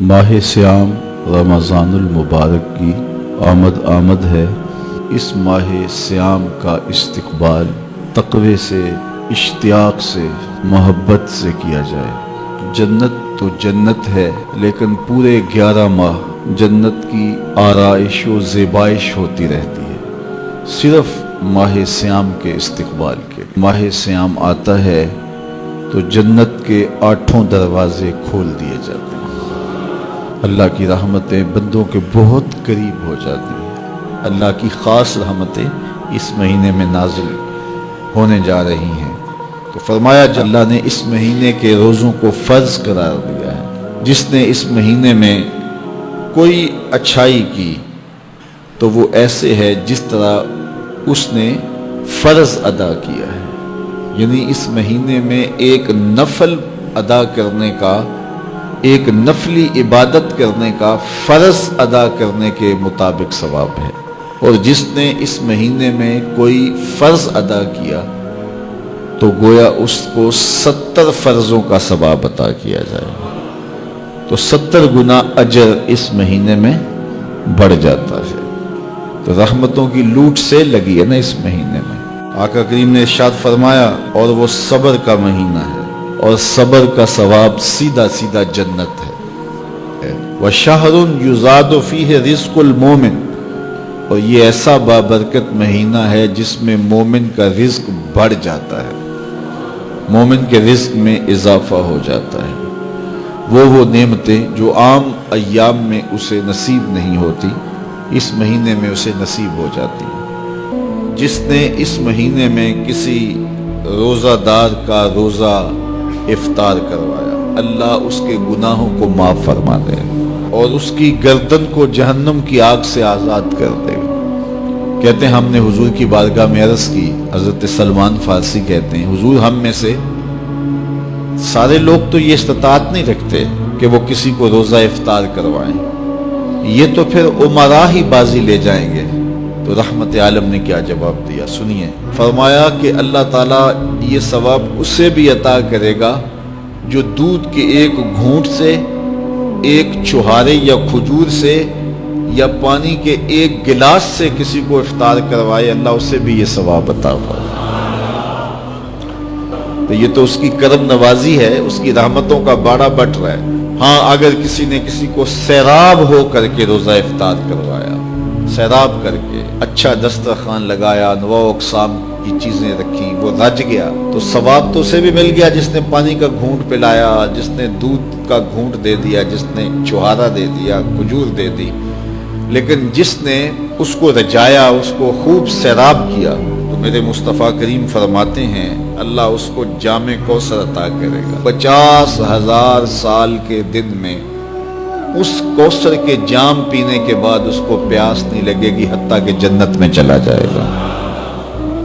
ماہ سیام رمضان المبارک کی آمد آمد ہے۔ اس ماہ سیام کا استقبال تقوی سے، اشتیاق سے، محبت سے کیا جائے۔ جنت تو جنت ہے، لیکن پورے گیارہ ماہ جنت کی آرائش و زیبائش ہوتی رہتی ہے۔ صرف ماہ سیام کے استقبال کے۔ ماہ سیام آتا ہے تو جنت کے آٹھوں دروازے کھول دیے جاتے ہیں۔ اللہ کی رحمتیں بندوں کے بہت قریب ہو جاتی ہیں۔ اللہ کی خاص رحمتیں اس مہینے میں نازل ہونے جا رہی ہیں۔ تو فرمایا جو اللہ نے اس مہینے کے روزوں کو فرض قرار دیا ہے۔ جس نے اس مہینے میں کوئی اچھائی کی، تو وہ ایسے ہے جس طرح اس نے فرض ادا کیا ہے۔ یعنی اس مہینے میں ایک نفل ادا کرنے کا ایک نفلی عبادت کرنے کا فرض ادا کرنے کے مطابق ثواب ہے۔ اور جس نے اس مہینے میں کوئی فرض ادا کیا، تو گویا اس کو ستر فرضوں کا ثواب عطا کیا جائے۔ تو ستر گنا اجر اس مہینے میں بڑھ جاتا ہے۔ تو رحمتوں کی لوٹ سے لگی ہے نا اس مہینے میں۔ آقا کریم نے ارشاد فرمایا، اور وہ صبر کا مہینہ ہے۔ اور صبر کا ثواب سیدھا سیدھا جنت ہے۔ وہ شاہر یوزاد فی ہے رزق المومن۔ اور یہ ایسا بابرکت مہینہ ہے جس میں مومن کا رزق بڑھ جاتا ہے۔ مومن کے رزق میں اضافہ ہو جاتا ہے۔ وہ وہ نعمتیں جو عام ایام میں اسے نصیب نہیں ہوتی، اس مہینے میں اسے نصیب ہو جاتی۔ جس نے اس مہینے میں کسی روزہ دار کا روزہ افطار کروایا۔ اللہ اس کے گناہوں کو معاف فرما دے اور اس کی گردن کو جہنم کی آگ سے آزاد کر دے۔ کہتے ہیں، ہم نے حضور کی بارگاہ میں عرض کی، حضرت سلمان فارسی کہتے ہیں، حضور ہم میں سے سارے لوگ تو یہ استطاعت نہیں رکھتے کہ وہ کسی کو روزہ افطار کروائیں۔ یہ تو پھر عمرہ ہی بازی لے جائیں گے۔ تو رحمت عالم نے کیا جواب دیا۔ سنیے، فرمایا کہ اللہ تعالیٰ یہ ثواب اسے بھی عطا کرے گا جو دودھ کے ایک گھونٹ سے، ایک چوہارے یا کھجور سے یا پانی کے ایک گلاس سے کسی کو افطار کروائے، اللہ اسے بھی یہ ثواب عطا تو یہ تو اس کی کرم نوازی ہے، اس کی رحمتوں کا باڑا بٹ رہا ہے۔ ہاں اگر کسی نے کسی کو سیراب ہو کر کے روزہ افطار کروایا سیراب کر کے اچھا دسترخوان لگایا نو اقسام کی چیزیں رکھی وہ رج گیا۔ تو ثواب تو اسے بھی مل گیا جس نے پانی کا گھونٹ پلایا، جس نے دودھ کا گھونٹ دے دیا، جس نے چوہارا دے دیا، کھجور دے دی۔ لیکن جس نے اس کو رجایا، اس کو خوب سیراب کیا، تو میرے مصطفیٰ کریم فرماتے ہیں، اللہ اس کو جامع کو عطا کرے گا۔ پچاس ہزار سال کے دن میں اس کوسر کے جام پینے کے بعد اس کو پیاس نہیں لگے گی، حتیٰ کہ جنت میں چلا جائے گا۔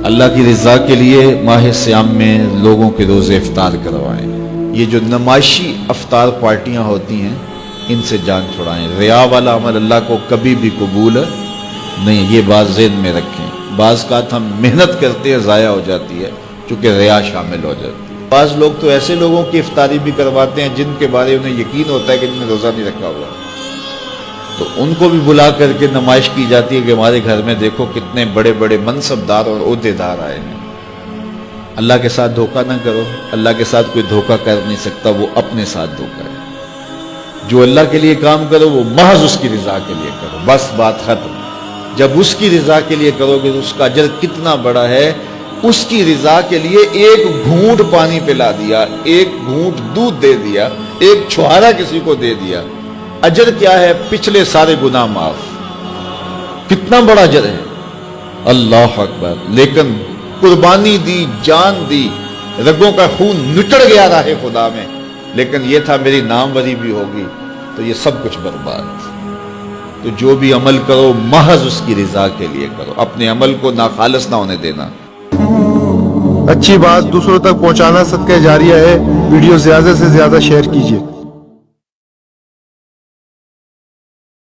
اللہ کی رضا کے لیے ماہ سیام میں لوگوں کے روزے افطار کروائیں۔ یہ جو نمائشی افطار پارٹیاں ہوتی ہیں، ان سے جان چھڑائیں۔ ریا والا عمل اللہ کو کبھی بھی قبول نہیں، یہ بات ذہن میں رکھیں۔ بعض کا ہم محنت کرتے ہیں، ضائع ہو جاتی ہے، چونکہ ریا شامل ہو جاتی ہے۔ بعض لوگ تو ایسے لوگوں کی افطاری بھی کرواتے ہیں جن کے بارے انہیں یقین ہوتا ہے کہ جن نے روزہ نہیں رکھا ہوا۔ تو ان کو بھی بلا کر کے نمائش کی جاتی ہے کہ ہمارے گھر میں دیکھو کتنے بڑے بڑے منصب دار اور عہدے دار آئے ہیں۔ اللہ کے ساتھ دھوکہ نہ کرو۔ اللہ کے ساتھ کوئی دھوکہ کر نہیں سکتا، وہ اپنے ساتھ دھوکہ ہے۔ جو اللہ کے لیے کام کرو، وہ محض اس کی رضا کے لیے کرو۔ بس بات ختم۔ جب اس کی رضا کے لیے کرو گے تو اس کا اجر کتنا بڑا ہے۔ اس کی رضا کے لیے ایک گھونٹ پانی پلا دیا، ایک گھونٹ دودھ دے دیا، ایک چھوارا کسی کو دے دیا۔ اجر کیا ہے؟ پچھلے سارے گناہ معاف۔ کتنا بڑا اجر ہے۔ اللہ اکبر۔ لیکن قربانی دی، جان دی، رگوں کا خون نٹڑ گیا رہے خدا میں۔ لیکن یہ تھا میری ناموری بھی ہوگی، تو یہ سب کچھ برباد۔ تو جو بھی عمل کرو، محض اس کی رضا کے لیے کرو۔ اپنے عمل کو ناخالص نہ ہونے دینا۔ اچھی بات دوسروں تک پہنچانا صدقہ جاریہ ہے۔ ویڈیو زیادہ سے زیادہ شیئر کیجیے